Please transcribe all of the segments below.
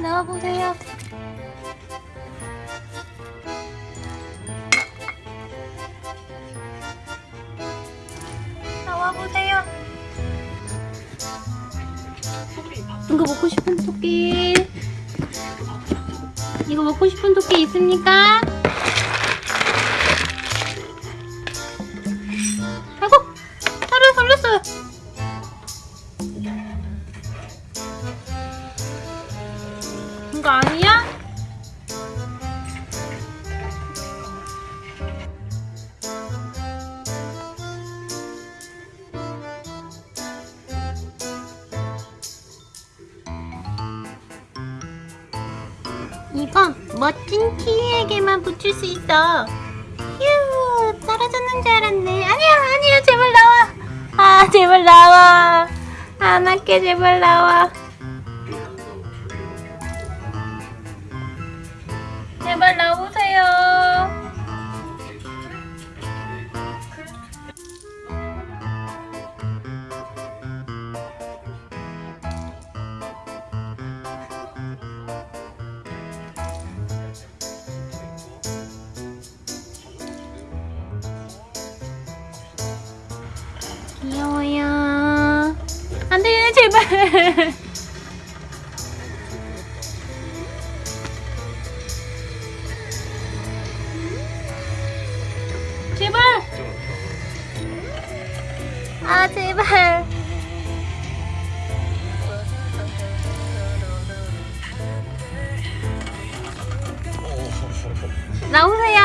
나와보세요. 나와보세요. 이거 먹고 싶은 토끼. 이거 먹고 싶은 토끼 있습니까? 이거 아니야? 이건 멋진 키위에게만 붙일 수 있어. 휴, 떨어졌는 줄 알았네. 아니야, 아니야, 제발 나와. 아, 제발 나와. 안 할게, 제발 나와. 제발 나오세요. 귀여워요. 안 돼, 제발. 아 제발. 나오세요.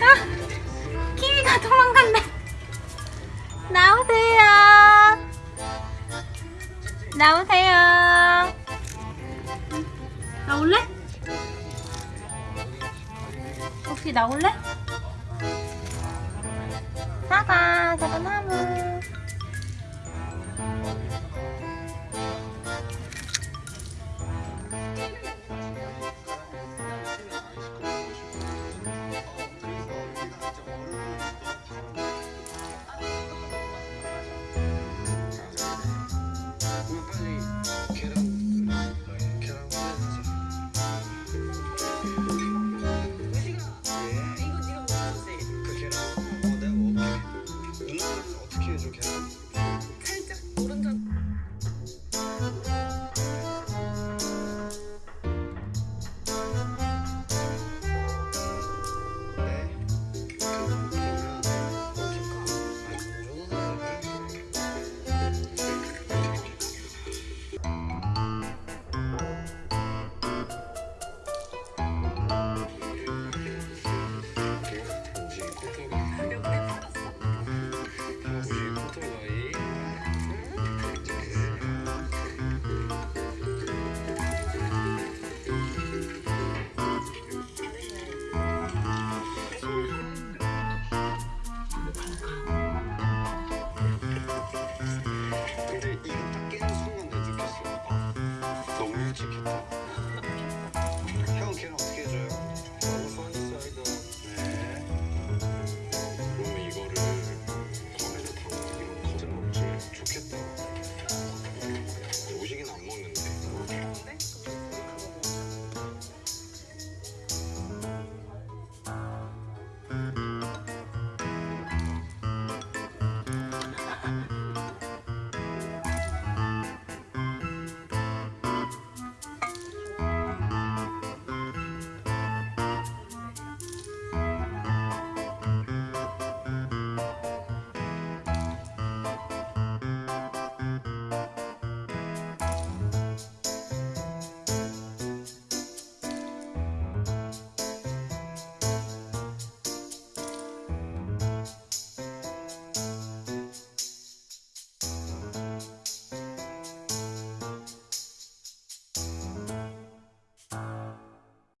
아, 키위가 도망간다. 나오세요. 나오세요. 나올래? 혹시 나올래? Bye bye.